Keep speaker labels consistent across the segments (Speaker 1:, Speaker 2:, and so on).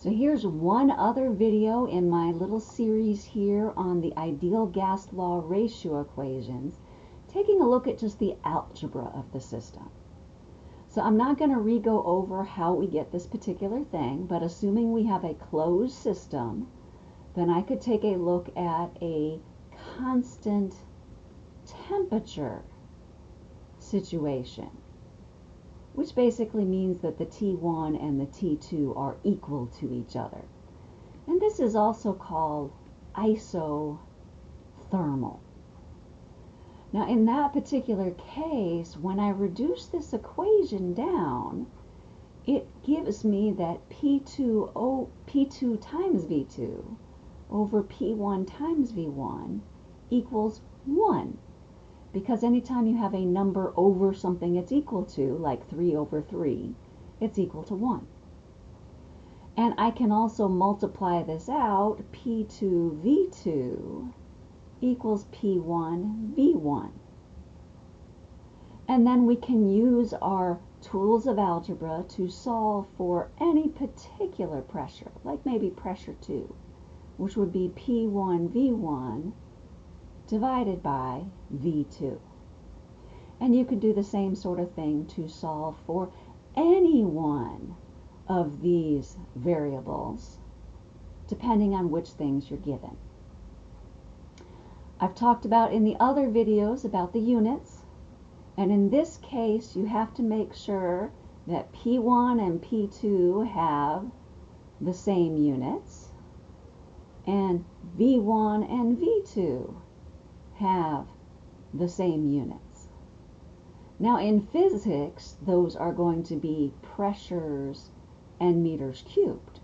Speaker 1: So here's one other video in my little series here on the ideal gas law ratio equations, taking a look at just the algebra of the system. So I'm not going to re-go over how we get this particular thing, but assuming we have a closed system, then I could take a look at a constant temperature situation, which basically means that the T1 and the T2 are equal to each other. And this is also called isothermal. Now in that particular case, when I reduce this equation down, it gives me that P2, o, P2 times V2 over P1 times V1 equals 1. Because anytime you have a number over something it's equal to, like 3 over 3, it's equal to 1. And I can also multiply this out, P2 V2 equals P1 V1. And then we can use our tools of algebra to solve for any particular pressure, like maybe pressure 2, which would be P1 V1 divided by V2. And you could do the same sort of thing to solve for any one of these variables, depending on which things you're given. I've talked about in the other videos about the units, and in this case you have to make sure that P1 and P2 have the same units, and V1 and V2 have the same units. Now in physics, those are going to be pressures and meters cubed,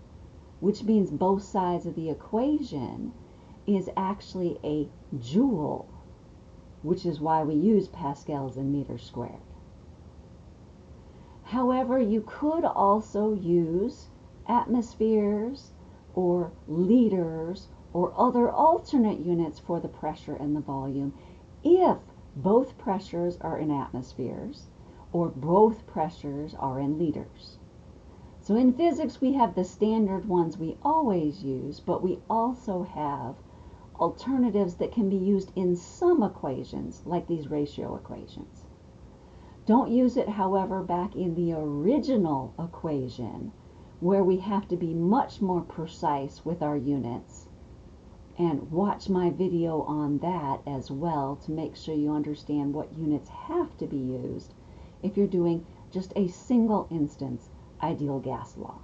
Speaker 1: which means both sides of the equation is actually a joule, which is why we use pascals and meters squared. However, you could also use atmospheres or liters or other alternate units for the pressure and the volume if both pressures are in atmospheres or both pressures are in liters. So in physics, we have the standard ones we always use, but we also have alternatives that can be used in some equations, like these ratio equations. Don't use it, however, back in the original equation, where we have to be much more precise with our units. And watch my video on that as well to make sure you understand what units have to be used if you're doing just a single instance ideal gas law.